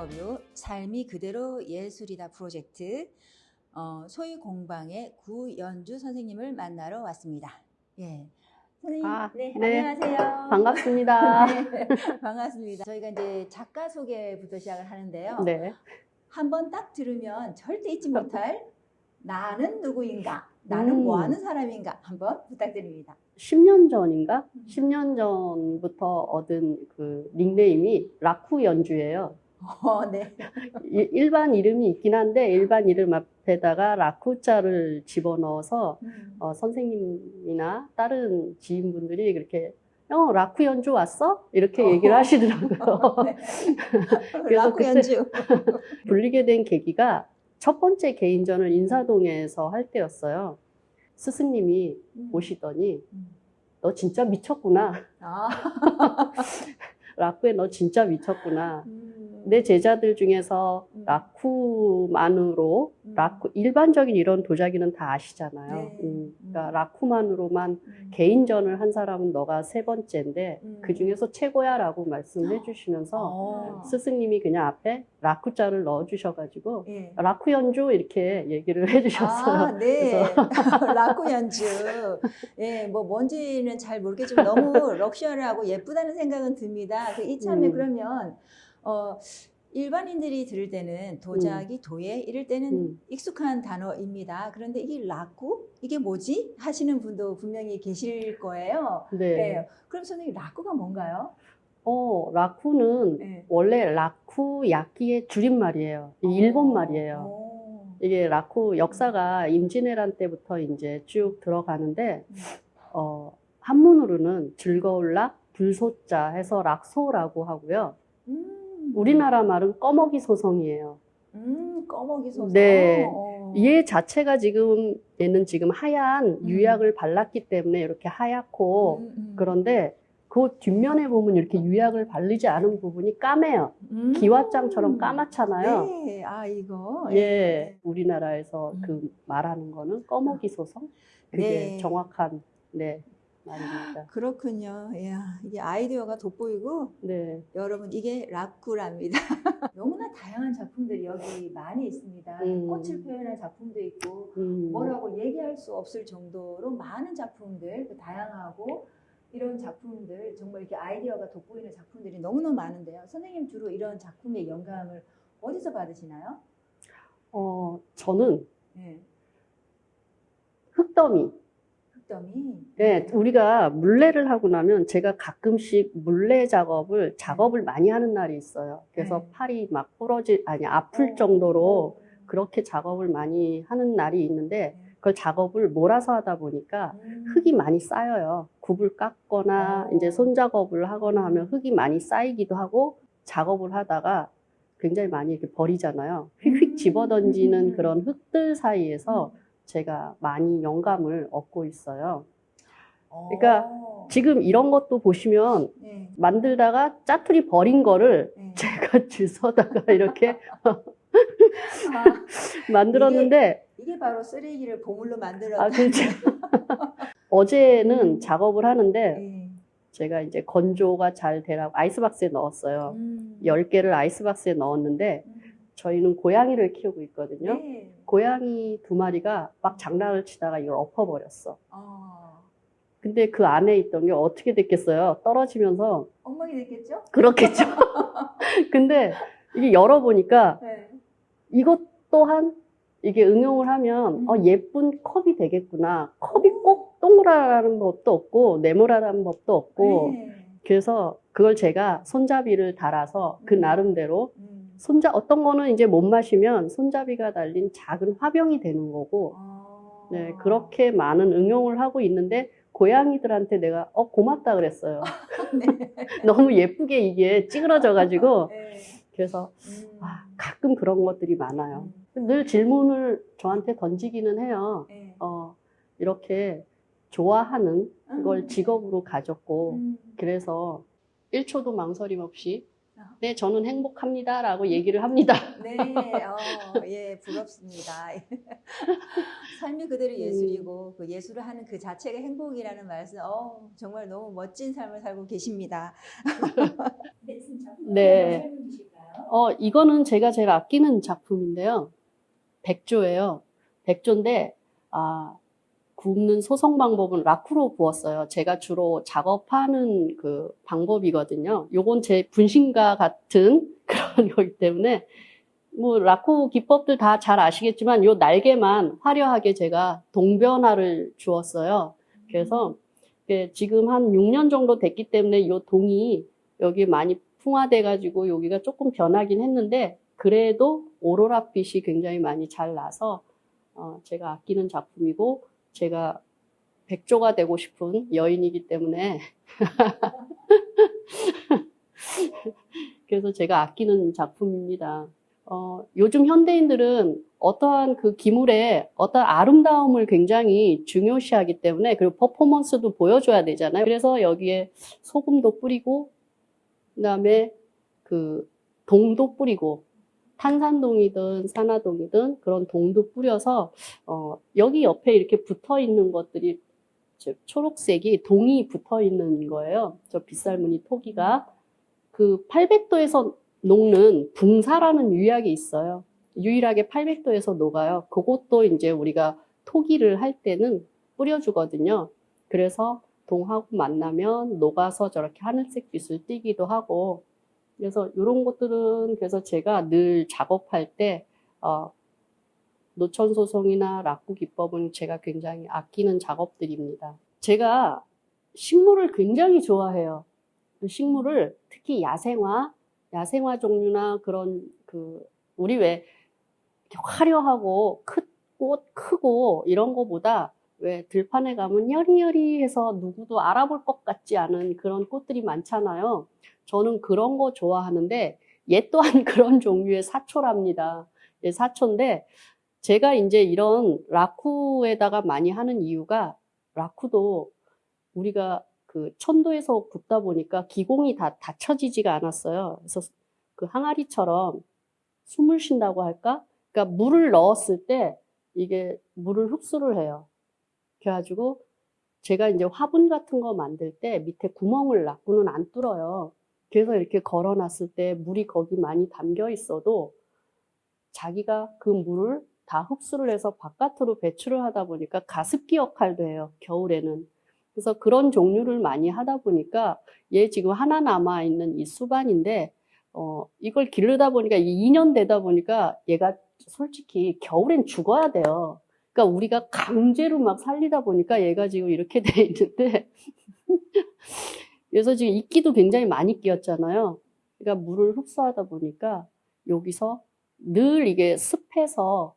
인터뷰 삶이 그대로 예술이다 프로젝트 어, 소위 공방의 구연주 선생님을 만나러 왔습니다. 예. 선생님, 아, 네, 네. 안녕하세요. 반갑습니다. 네, 반갑습니다. 저희가 이제 작가 소개부터 시작을 하는데요. 네. 한번 딱 들으면 절대 잊지 못할 나는 누구인가, 나는 음. 뭐 하는 사람인가 한번 부탁드립니다. 10년 전인가? 음. 10년 전부터 얻은 그 닉네임이 라쿠 연주예요. 어, 네. 이- 일반 이름이 있긴 한데 일반 이름 앞에다가 라쿠자를 집어넣어서 음. 어, 선생님이나 다른 지인분들이 그렇게 어, 라쿠 연주 왔어? 이렇게 얘기를 하시더라고요. 네. 그래서 라쿠 연주. 불리게 된 계기가 첫 번째 개인전을 인사동에서 할 때였어요. 스승님이 오시더니 음. 너 진짜 미쳤구나. 아. 라쿠에 너 진짜 미쳤구나. 음. 내 제자들 중에서 음. 라쿠만으로 음. 라쿠 일반적인 이런 도자기는 다 아시잖아요. 네. 음, 그러니까 음. 라쿠만으로만 음. 개인전을 한 사람은 너가 세 번째인데 음. 그 중에서 최고야라고 말씀해 주시면서 어. 스승님이 그냥 앞에 라쿠자를 넣어 주셔가지고 예. 라쿠 연주 이렇게 얘기를 해 주셨어요. 아, 네. 라쿠 연주. 예, 뭐 뭔지는 잘 모르겠지만 너무 럭셔리하고 예쁘다는 생각은 듭니다. 그 이참에 음. 그러면 어 일반인들이 들을 때는 도자기, 도예 이럴 때는 음. 익숙한 단어입니다. 그런데 이게 라쿠? 이게 뭐지? 하시는 분도 분명히 계실 거예요. 네. 네. 그럼 선생님 라쿠가 뭔가요? 어, 라쿠는 네. 원래 라쿠 야끼의 줄임말이에요. 이 일본 말이에요. 오. 이게 라쿠 역사가 임진왜란 때부터 이제 쭉 들어가는데 음. 어, 한문으로는 즐거울 락, 불소자 해서 락소라고 하고요. 음. 우리나라 말은 꺼먹이 소성이에요. 음, 꺼먹이 소서. 네. 어. 얘 자체가 지금 얘는 지금 하얀 유약을 발랐기 때문에 이렇게 하얗고 음, 음. 그런데 그 뒷면에 보면 이렇게 유약을 바르지 않은 부분이 까매요. 음. 기와장처럼 까맣잖아요. 네, 아 이거. 예, 우리나라에서 음. 그 말하는 거는 꺼먹이 소성? 그게 네. 정확한 네 말입니다. 그렇군요. 야, 이게 아이디어가 돋보이고 네, 여러분 이게 라쿠랍니다. 너무나 다양한 작품들이 여기 많이 있습니다. 음. 꽃을 표현한 작품도 있고 음, 뭐라고 얘기할 수 없을 정도로 많은 작품들, 그 다양하고 이런 작품들 정말 이렇게 아이디어가 돋보이는 작품들이 너무너무 많은데요. 선생님 주로 이런 작품의 영감을 어디서 받으시나요? 어 저는 네. 흙더미. 흑점이. 네, 우리가 물레를 하고 나면 제가 가끔씩 물레 작업을 작업을 많이 하는 날이 있어요. 그래서 네. 팔이 막 부러질 아니 아플 정도로 그렇게 작업을 많이 하는 날이 있는데 그걸 작업을 몰아서 하다 보니까 음. 흙이 많이 쌓여요. 굽을 깎거나 어. 이제 손작업을 하거나 하면 흙이 많이 쌓이기도 하고 작업을 하다가 굉장히 많이 이렇게 버리잖아요. 휙휙 음. 집어던지는 음. 그런 흙들 사이에서 제가 많이 영감을 얻고 있어요. 그러니까 어. 지금 이런 것도 보시면 네. 만들다가 짜투리 버린 거를 네. 제가 주워다가 이렇게 아, 만들었는데 이게 바로 쓰레기를 보물로 만들었다. 아 그렇죠. 어제는 음. 작업을 하는데 네. 제가 이제 건조가 잘 되라고 아이스박스에 넣었어요. 음. 10개를 아이스박스에 넣었는데 음. 저희는 고양이를 키우고 있거든요. 네. 고양이 두 마리가 막 장난을 치다가 이걸 엎어버렸어. 어. 근데 그 안에 있던 게 어떻게 됐겠어요? 떨어지면서 엉망이 됐겠죠? 그렇겠죠. 근데 이게 열어보니까 네. 이것 또한 이게 응용을 하면 음. 어, 예쁜 컵이 되겠구나. 컵이 꼭 동그라라는 법도 없고 네모라는 법도 없고 네. 그래서 그걸 제가 손잡이를 달아서 그 음. 나름대로 음. 손자 어떤 거는 이제 못 마시면 손잡이가 달린 작은 화병이 되는 거고 어. 네 그렇게 많은 응용을 하고 있는데 고양이들한테 내가 어 고맙다 그랬어요. 네. 너무 예쁘게 이게 찌그러져 가지고 네. 그래서 음. 아, 가끔 그런 것들이 많아요. 음. 늘 질문을 저한테 던지기는 해요. 네. 어, 이렇게 좋아하는 음. 걸 직업으로 가졌고, 음. 그래서 1초도 망설임 없이, 아. 네, 저는 행복합니다. 라고 얘기를 합니다. 네, 어, 예, 부럽습니다. 삶이 그대로 예술이고 그 예술을 하는 그 자체가 행복이라는 말씀, 어, 정말 너무 멋진 삶을 살고 계십니다. 네. 어, 이거는 제가 제일 아끼는 작품인데요. 백조예요. 백조인데, 아, 굽는 소성 방법은 라쿠로 구웠어요. 제가 주로 작업하는 그 방법이거든요. 요건 제 분신과 같은 그런 거기 때문에, 뭐, 라쿠 기법들 다 잘 아시겠지만, 요 날개만 화려하게 제가 동변화를 주었어요. 그래서, 지금 한 6년 정도 됐기 때문에 요 동이 여기 많이 풍화돼 가지고 여기가 조금 변하긴 했는데 그래도 오로라 빛이 굉장히 많이 잘 나서 어, 제가 아끼는 작품이고 제가 백조가 되고 싶은 여인이기 때문에 그래서 제가 아끼는 작품입니다. 어, 요즘 현대인들은 어떠한 그 기물의 어떤 아름다움을 굉장히 중요시하기 때문에 그리고 퍼포먼스도 보여줘야 되잖아요. 그래서 여기에 소금도 뿌리고 그다음에 그 동도 뿌리고 탄산동이든 산화동이든 그런 동도 뿌려서 어, 여기 옆에 이렇게 붙어 있는 것들이 저 초록색이 동이 붙어 있는 거예요. 저 빗살무늬 토기가 그 800도에서 녹는 붕사라는 유약이 있어요. 유일하게 800도에서 녹아요. 그것도 이제 우리가 토기를 할 때는 뿌려주거든요. 그래서 동하고 만나면 녹아서 저렇게 하늘색 빛을 띠기도 하고 그래서 이런 것들은 그래서 제가 늘 작업할 때 어, 노천 소송이나 락구 기법은 제가 굉장히 아끼는 작업들입니다. 제가 식물을 굉장히 좋아해요. 그 식물을 특히 야생화, 야생화 종류나 그런 그 우리 왜 화려하고 큰꽃 크고 이런 거보다 왜 들판에 가면 여리여리해서 누구도 알아볼 것 같지 않은 그런 꽃들이 많잖아요. 저는 그런 거 좋아하는데 얘 또한 그런 종류의 사초랍니다. 얘 사초인데 제가 이제 이런 라쿠에다가 많이 하는 이유가 라쿠도 우리가 그 천도에서 굽다 보니까 기공이 다 닫혀지지가 않았어요. 그래서 그 항아리처럼 숨을 쉰다고 할까? 그러니까 물을 넣었을 때 이게 물을 흡수를 해요. 그래가지고 제가 이제 화분 같은 거 만들 때 밑에 구멍을 라쿠는 안 뚫어요. 그래서 이렇게 걸어놨을 때 물이 거기 많이 담겨 있어도 자기가 그 물을 다 흡수를 해서 바깥으로 배출을 하다 보니까 가습기 역할도 해요. 겨울에는. 그래서 그런 종류를 많이 하다 보니까 얘 지금 하나 남아 있는 이 수반인데 어 이걸 기르다 보니까 2년 되다 보니까 얘가 솔직히 겨울엔 죽어야 돼요. 그러니까 우리가 강제로 막 살리다 보니까 얘가 지금 이렇게 돼 있는데 그래서 지금 이끼도 굉장히 많이 끼었잖아요. 그러니까 물을 흡수하다 보니까 여기서 늘 이게 습해서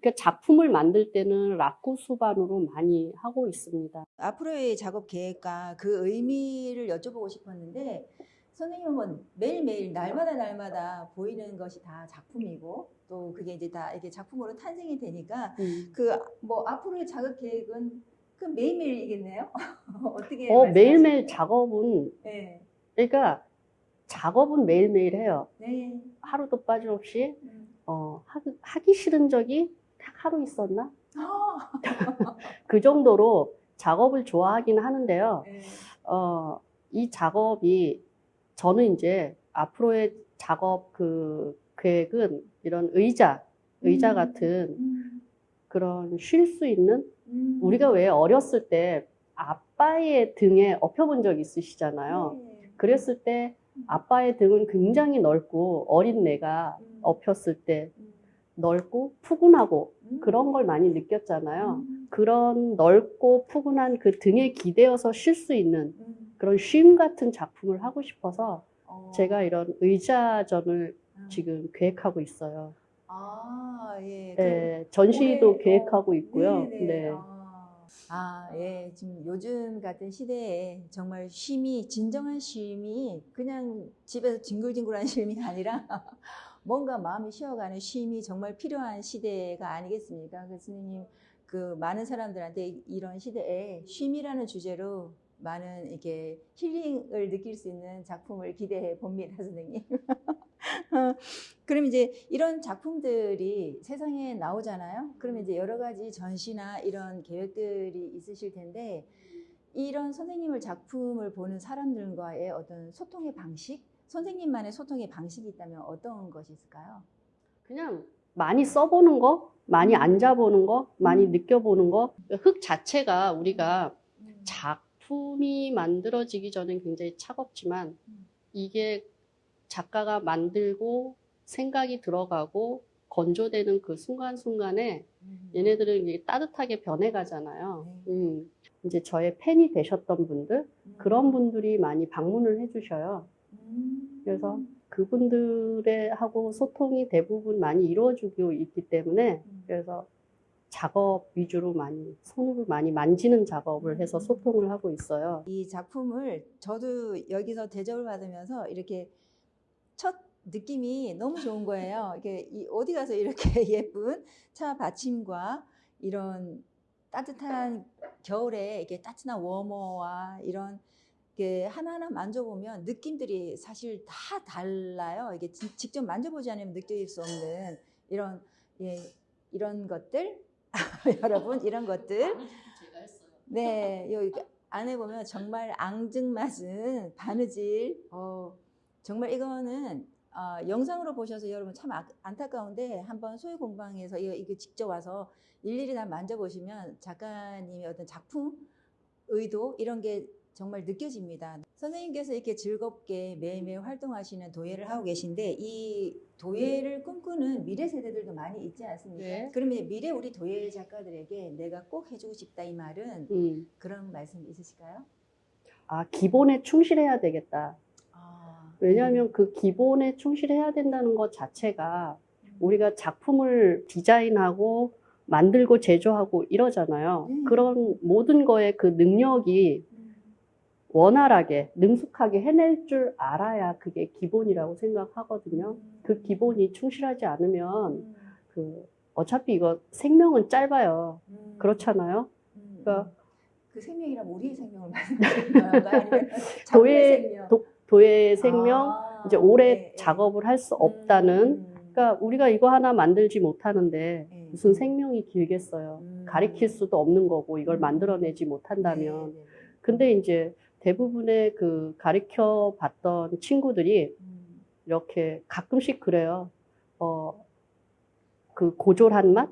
그러니까 작품을 만들 때는 라쿠 수반으로 많이 하고 있습니다. 앞으로의 작업 계획과 그 의미를 여쭤보고 싶었는데 선생님은 매일매일 날마다 날마다 보이는 것이 다 작품이고 또 그게 이제 다 이게 작품으로 탄생이 되니까 음. 그뭐 앞으로의 작업 계획은 그 매일매일이겠네요. 어떻게 어? 매일매일 작업은 네. 그러니까 작업은 매일매일 해요. 네. 하루도 빠짐없이 음. 어, 하, 하기 싫은 적이 딱 하루 있었나? 아, 그 정도로 작업을 좋아하긴 하는데요. 네. 어, 이 작업이 저는 이제 앞으로의 작업 그 계획은 이런 의자, 의자 음. 같은 음. 그런 쉴 수 있는 음. 우리가 왜 어렸을 때 아빠의 등에 엎여본 적 있으시잖아요. 네. 그랬을 때 아빠의 등은 굉장히 넓고 어린 내가 음. 엎였을 때 음. 넓고 푸근하고 음. 그런 걸 많이 느꼈잖아요. 음. 그런 넓고 푸근한 그 등에 기대어서 쉴 수 있는 음. 그런 쉼 같은 작품을 하고 싶어서 어. 제가 이런 의자전을 음. 지금 계획하고 있어요. 아, 예. 네, 전시도 올해, 계획하고 어, 있고요. 네네. 네. 아, 아, 예. 지금 요즘 같은 시대에 정말 쉼이, 진정한 쉼이 그냥 집에서 뒹굴뒹굴한 쉼이 아니라 뭔가 마음이 쉬어가는 쉼이 정말 필요한 시대가 아니겠습니까? 그래서 선생님, 그 많은 사람들한테 이런 시대에 쉼이라는 주제로 많은 이렇게 힐링을 느낄 수 있는 작품을 기대해 봅니다, 선생님. 그럼 이제 이런 작품들이 세상에 나오잖아요. 그러면 이제 여러 가지 전시나 이런 계획들이 있으실 텐데 이런 선생님을 작품을 보는 사람들과의 어떤 소통의 방식, 선생님만의 소통의 방식이 있다면 어떤 것이 있을까요? 그냥 많이 써보는 거, 많이 앉아보는 거, 많이 음. 느껴보는 거. 흙 자체가 우리가 음. 작품이 만들어지기 전엔 굉장히 차갑지만 음. 이게 작가가 만들고 생각이 들어가고 건조되는 그 순간순간에 음. 얘네들은 이게 따뜻하게 변해가잖아요. 네. 음. 이제 저의 팬이 되셨던 분들, 음. 그런 분들이 많이 방문을 해주셔요. 음. 그래서 그분들의 하고 소통이 대부분 많이 이루어지고 있기 때문에 음. 그래서 작업 위주로 많이 손으로 많이 만지는 작업을 해서 음. 소통을 하고 있어요. 이 작품을 저도 여기서 대접을 받으면서 이렇게 첫 느낌이 너무 좋은 거예요. 이게 이 어디 가서 이렇게 예쁜 차 받침과 이런 따뜻한 겨울에 이게 따뜻한 워머와 이런 게 하나하나 만져보면 느낌들이 사실 다 달라요. 이게 지- 직접 만져보지 않으면 느낄 수 없는 이런 예, 이런 것들 여러분 이런 것들. 네, 여기 안에 보면 정말 앙증맞은 바느질. 어, 정말 이거는 어, 영상으로 보셔서 여러분 참 아- 안타까운데 한번 소유 공방에서 이거, 이거 직접 와서 일일이 다 만져보시면 작가님의 어떤 작품 의도 이런 게 정말 느껴집니다. 선생님께서 이렇게 즐겁게 매일매일 활동하시는 도예를 하고 계신데 이 도예를 꿈꾸는 미래 세대들도 많이 있지 않습니까? 네. 그러면 미래 우리 도예 작가들에게 내가 꼭 해주고 싶다 이 말은 음. 그런 말씀 있으실까요? 아, 기본에 충실해야 되겠다. 아, 왜냐하면 그 기본에 충실해야 된다는 것 자체가 우리가 작품을 디자인하고 만들고 제조하고 이러잖아요. 음. 그런 모든 거에 그 능력이 원활하게, 능숙하게 해낼 줄 알아야 그게 기본이라고 생각하거든요. 그 기본이 충실하지 않으면 그 어차피 이거 생명은 짧아요. 그렇잖아요. 그러니까 그 생명이란 우리의 생명을 말씀하시는 건가요? 도예 생명? 도, 도예의 생명 아, 이제 오래 네, 네. 작업을 할 수 없다는 음, 그러니까 우리가 이거 하나 만들지 못하는데 네. 무슨 생명이 길겠어요. 음. 가리킬 수도 없는 거고 이걸 음. 만들어내지 네, 못한다면 네, 네. 근데 이제 대부분의 그 가르쳐 봤던 친구들이 음, 이렇게 가끔씩 그래요. 어, 그 고졸한 맛?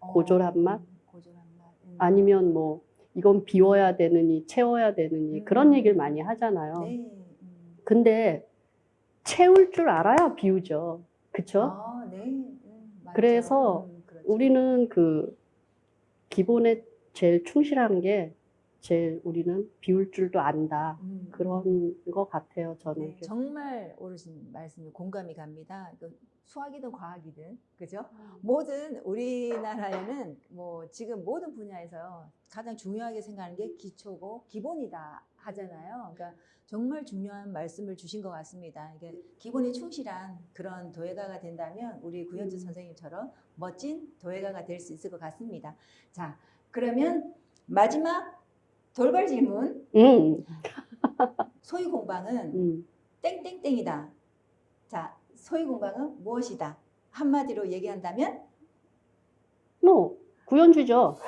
어, 고졸한 맛? 음. 아니면 뭐 이건 비워야 되느니 채워야 되느니 음. 그런 얘기를 많이 하잖아요. 근데 채울 줄 알아야 비우죠. 그쵸? 아, 네. 음. 그래서 음, 그렇죠. 우리는 그 기본에 제일 충실한 게 제일 우리는 비울 줄도 안다. 음, 그런 것 같아요, 저는. 네, 정말 옳으신 말씀이 공감이 갑니다. 그 수학이든 과학이든 그죠? 모든 우리나라에는 뭐 지금 모든 분야에서 가장 중요하게 생각하는 게 기초고 기본이다 하잖아요. 그러니까 정말 중요한 말씀을 주신 것 같습니다. 이게 기본에 충실한 그런 도예가가 된다면 우리 구현주 음. 선생님처럼 멋진 도예가가 될 수 있을 것 같습니다. 자, 그러면 마지막 돌발 질문. 음, 소유 공방은 음. 땡땡땡이다. 자, 소유 공방은 무엇이다? 한마디로 얘기한다면 뭐, 구현주죠.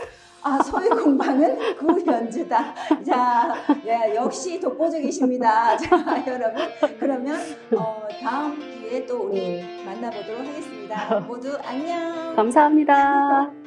아, 소유 공방은 구현주다. 자, 예, 역시 독보적이십니다. 자, 여러분. 그러면 어, 다음 기회에 또 우리 만나보도록 하겠습니다. 모두 안녕. 감사합니다.